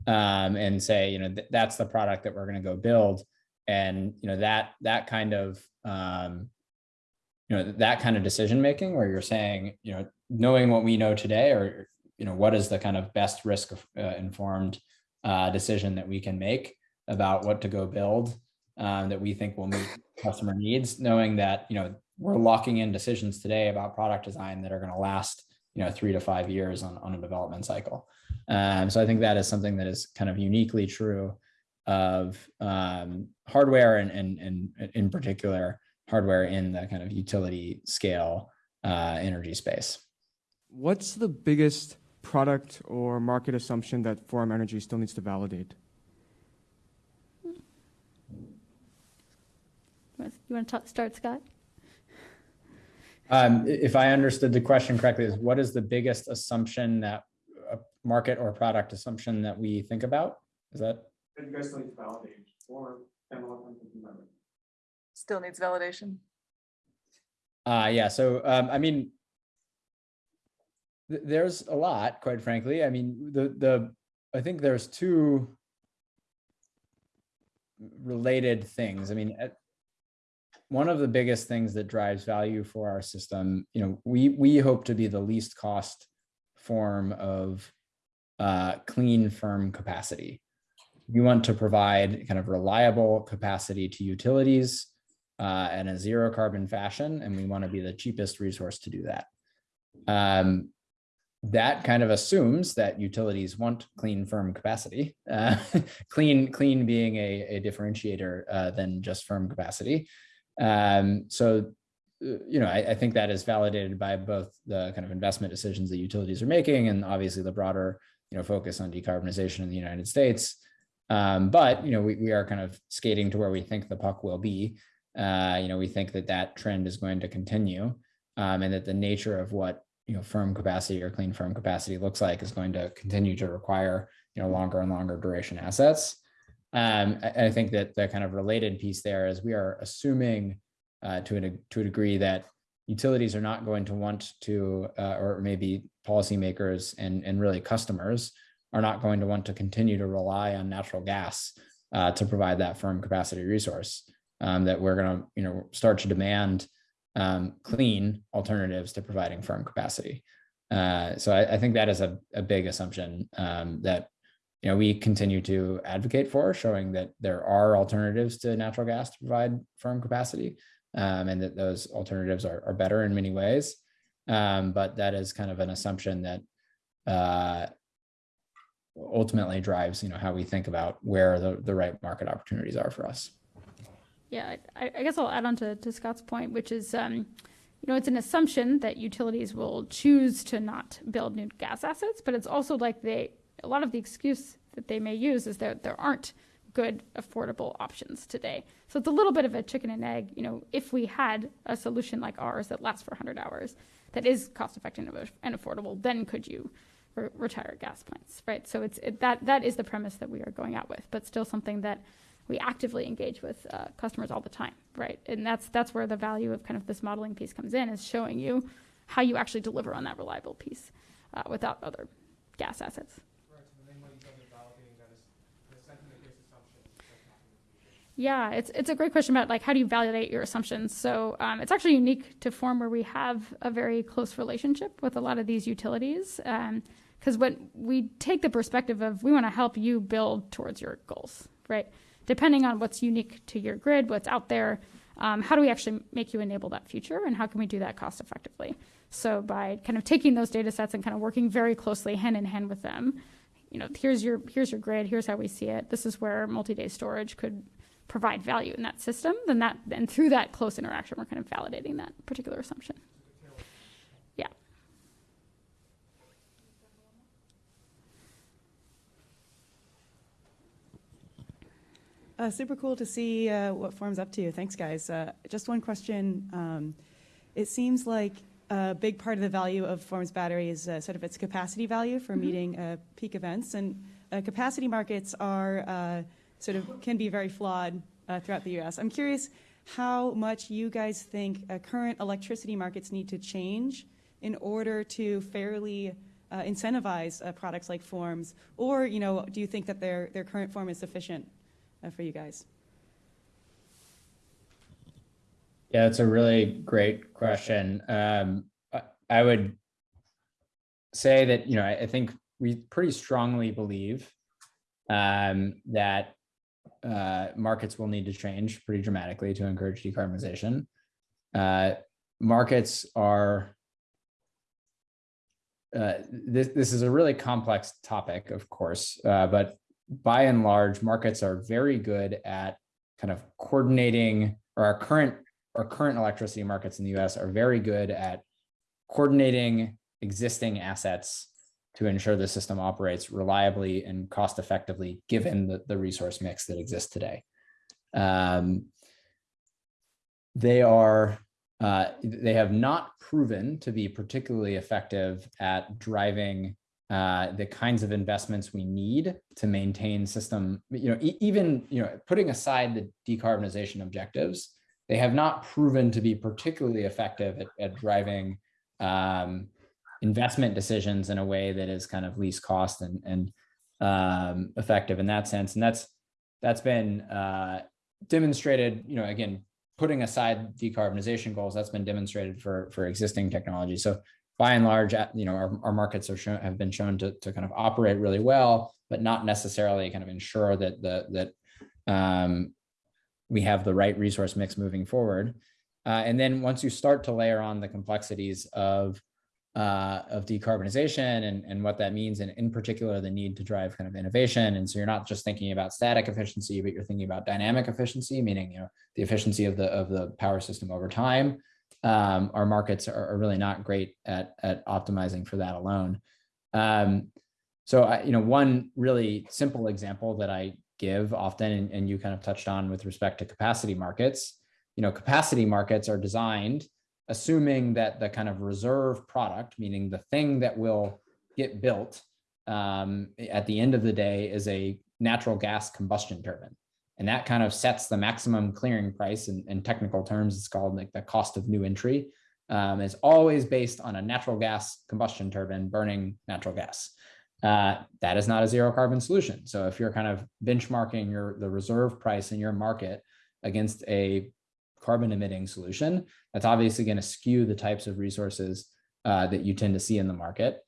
um, and say you know th- that's the product that we're going to go build, and you know that that kind of um, you know that kind of decision making where you're saying you know knowing what we know today or you know what is the kind of best risk uh, informed uh, decision that we can make about what to go build um, that we think will meet customer needs knowing that you know we're locking in decisions today about product design that are going to last you know three to five years on, on a development cycle. Um, so i think that is something that is kind of uniquely true of um, hardware and, and and in particular hardware in the kind of utility scale uh, energy space What's the biggest product or market assumption that Form Energy still needs to validate? You want to start, Scott? Um, if I understood the question correctly, is what is the biggest assumption that a market or product assumption that we think about? Is that? That you guys still need to validate or Still needs validation. Uh, yeah, so, um, I mean, th- there's a lot, quite frankly. I mean, the, the, I think there's two related things. I mean, one of the biggest things that drives value for our system, you know, we, we hope to be the least cost form of uh, clean, firm capacity. We want to provide kind of reliable capacity to utilities uh, in a zero carbon fashion, and we want to be the cheapest resource to do that. Um, that kind of assumes that utilities want clean, firm capacity. Uh, clean, clean being a, a differentiator uh, than just firm capacity. Um, so, uh, you know, I, I think that is validated by both the kind of investment decisions that utilities are making, and obviously the broader, you know, focus on decarbonization in the United States. Um, but you know, we, we are kind of skating to where we think the puck will be. Uh, you know, we think that that trend is going to continue, um, and that the nature of what you know firm capacity or clean firm capacity looks like is going to continue to require you know longer and longer duration assets. Um, I, I think that the kind of related piece there is we are assuming uh, to a to a degree that utilities are not going to want to, uh, or maybe policymakers and and really customers are not going to want to continue to rely on natural gas uh, to provide that firm capacity resource um, that we're going to you know start to demand um, clean alternatives to providing firm capacity. Uh, so I, I, think that is a, a big assumption um, that you know we continue to advocate for, showing that there are alternatives to natural gas to provide firm capacity, um, and that those alternatives are, are better in many ways. Um, but that is kind of an assumption that uh, ultimately drives you know how we think about where the, the right market opportunities are for us. Yeah, I, I guess I'll add on to, to Scott's point, which is, um, you know, it's an assumption that utilities will choose to not build new gas assets, but it's also like they, a lot of the excuse that they may use is that there aren't good, affordable options today. So it's a little bit of a chicken and egg. You know, if we had a solution like ours that lasts for 100 hours, that is cost effective and affordable, then could you re- retire gas plants, right? So it's it, that that is the premise that we are going out with, but still something that we actively engage with uh, customers all the time, right? And that's that's where the value of kind of this modeling piece comes in, is showing you how you actually deliver on that reliable piece uh, without other gas assets. Yeah, it's it's a great question about like how do you validate your assumptions. So um, it's actually unique to Form where we have a very close relationship with a lot of these utilities. Because when we take the perspective of we want to help you build towards your goals, right? Depending on what's unique to your grid, what's out there, um, how do we actually make you enable that future, and how can we do that cost effectively? So by kind of taking those data sets and kind of working very closely hand in hand with them, you know, here's your here's your grid, here's how we see it. This is where multi-day storage could provide value in that system. Then that and through that close interaction, we're kind of validating that particular assumption. Yeah. Uh, super cool to see uh, what Form's up to. you. Thanks, guys. Uh, just one question. Um, it seems like a big part of the value of Form's battery is uh, sort of its capacity value for meeting uh, peak events, and uh, capacity markets are uh, sort of can be very flawed uh, throughout the U.S. I'm curious how much you guys think uh, current electricity markets need to change in order to fairly uh, incentivize uh, products like Forms, or you know, do you think that their their current form is sufficient uh, for you guys? Yeah, it's a really great question. Um, I, I would say that, you know, I, I think we pretty strongly believe um, that uh, markets will need to change pretty dramatically to encourage decarbonization. Uh, markets are, uh, this, this is a really complex topic, of course, uh, but by and large, markets are very good at kind of coordinating or our current our current electricity markets in the US are very good at coordinating existing assets to ensure the system operates reliably and cost effectively given the, the resource mix that exists today. Um, they are uh, they have not proven to be particularly effective at driving uh, the kinds of investments we need to maintain system, you know, e even, you know, putting aside the decarbonization objectives, they have not proven to be particularly effective at, at driving um, investment decisions in a way that is kind of least cost and, and um, effective in that sense. And that's that's been uh, demonstrated, you know, again, putting aside decarbonization goals, that's been demonstrated for, for existing technology. So by and large, you know, our, our markets are shown, have been shown to, to kind of operate really well, but not necessarily kind of ensure that the that um, we have the right resource mix moving forward. Uh, and then once you start to layer on the complexities of uh, of decarbonization and, and what that means, and in particular, the need to drive kind of innovation. And so you're not just thinking about static efficiency, but you're thinking about dynamic efficiency, meaning you know the efficiency of the of the power system over time. Um, our markets are, are, really not great at at optimizing for that alone. Um, so I, you know, one really simple example that I give often, and, and you kind of touched on with respect to capacity markets, you know, capacity markets are designed assuming that the kind of reserve product, meaning the thing that will get built um, at the end of the day is a natural gas combustion turbine. And that kind of sets the maximum clearing price in, in technical terms, it's called like the cost of new entry. Um, is always based on a natural gas combustion turbine burning natural gas uh, that is not a zero carbon solution. So if you're kind of benchmarking your the reserve price in your market against a carbon emitting solution, that's obviously going to skew the types of resources uh, that you tend to see in the market.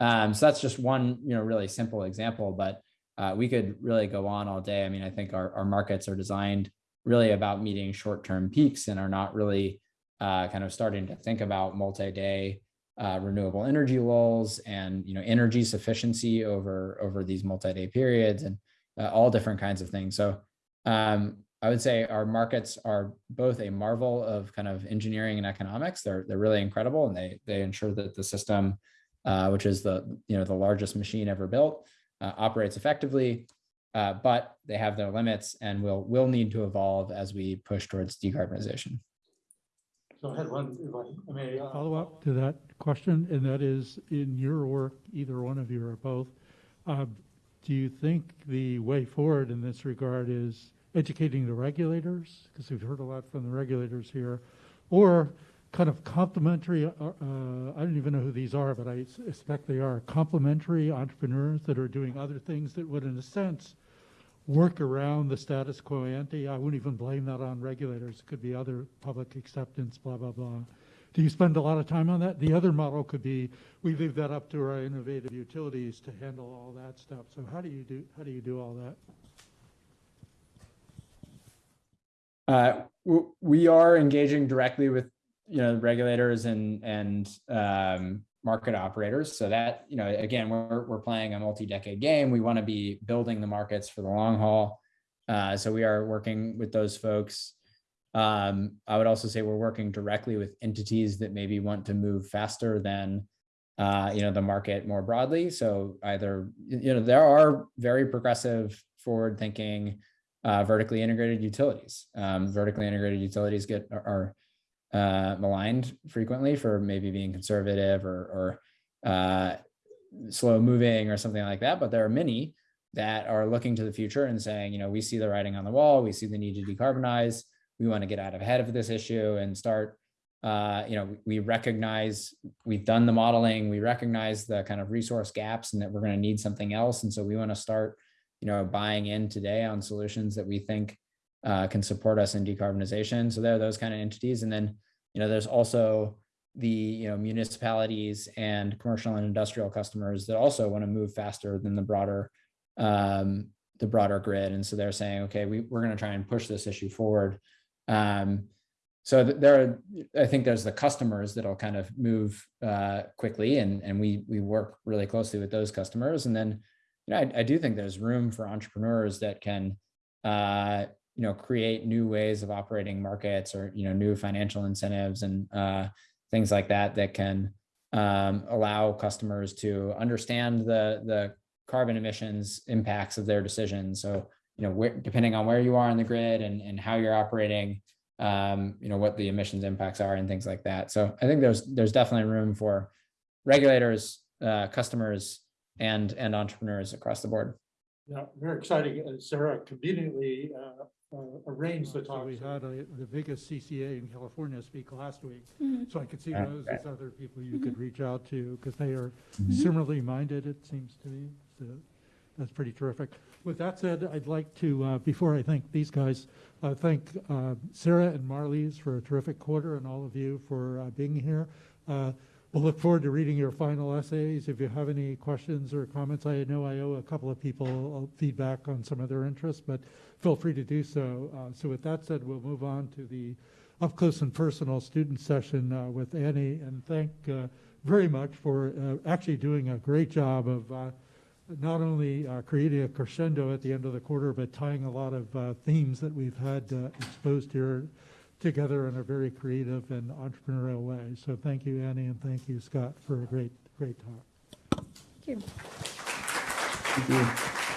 Um, so that's just one, you know, really simple example, but uh, we could really go on all day. I mean, I think our, our markets are designed really about meeting short-term peaks and are not really uh, kind of starting to think about multi-day uh, renewable energy lulls and you know energy sufficiency over over these multi-day periods and uh, all different kinds of things. So um, I would say our markets are both a marvel of kind of engineering and economics. They're they're really incredible and they they ensure that the system, uh, which is the you know the largest machine ever built, uh, operates effectively. Uh, but they have their limits and will will need to evolve as we push towards decarbonization. So I had one, if I may follow up to that question, and that is in your work, either one of you or both, uh, do you think the way forward in this regard is educating the regulators? Because we've heard a lot from the regulators here, or kind of complementary, uh, uh, I don't even know who these are, but I suspect they are complementary entrepreneurs that are doing other things that would, in a sense, work around the status quo ante. I wouldn't even blame that on regulators. It could be other public acceptance, blah, blah, blah. Do you spend a lot of time on that? The other model could be, we leave that up to our innovative utilities to handle all that stuff. So how do you do, how do you do all that? Uh, we are engaging directly with, you know, regulators and, and, um, market operators. So that, you know, again, we're, we're playing a multi-decade game. We want to be building the markets for the long haul. Uh, so we are working with those folks. Um, I would also say we're working directly with entities that maybe want to move faster than, uh, you know, the market more broadly. So either, you know, there are very progressive, forward-thinking, uh, vertically integrated utilities. Um, vertically integrated utilities get are uh, maligned frequently for maybe being conservative or, or uh, slow moving or something like that. But there are many that are looking to the future and saying, you know, we see the writing on the wall. We see the need to decarbonize. We want to get out ahead of this issue and start. Uh, you know, we recognize we've done the modeling. We recognize the kind of resource gaps and that we're going to need something else. And so we want to start you know, buying in today on solutions that we think uh, can support us in decarbonization. So there are those kind of entities. And then, you know, there's also the, you know, municipalities and commercial and industrial customers that also want to move faster than the broader, um, the broader grid. And so they're saying, okay, we, we're going to try and push this issue forward. Um, so th- there are, I think there's the customers that'll kind of move uh, quickly and, and we, we work really closely with those customers. And then, you know, I, I do think there's room for entrepreneurs that can, uh, you know, create new ways of operating markets or, you know, new financial incentives and uh, things like that that can um, allow customers to understand the, the carbon emissions impacts of their decisions. So, you know, where, depending on where you are on the grid and, and how you're operating, um, you know, what the emissions impacts are and things like that. So I think there's, there's definitely room for regulators, uh, customers, and and entrepreneurs across the board. Yeah, very exciting. Uh, Sarah conveniently uh, uh, arranged the talk. We had a- the biggest CCA in California speak last week, so I could see Yeah. those as other people you could reach out to, because they are Mm-hmm. similarly minded, it seems to me. So that's pretty terrific. With that said, I'd like to, uh, before I thank these guys, uh, thank uh, Sarah and Marlies for a terrific quarter, and all of you for uh, being here. Uh, We'll look forward to reading your final essays. If you have any questions or comments, I know I owe a couple of people uh, feedback on some of their interests, but feel free to do so. Uh, So with that said, we'll move on to the up close and personal student session uh, with Annie, and thank uh, very much for uh, actually doing a great job of uh, not only uh, creating a crescendo at the end of the quarter, but tying a lot of uh, themes that we've had uh, exposed here together in a very creative and entrepreneurial way. So thank you, Annie, and thank you, Scott, for a great, great talk. Thank you. Thank you.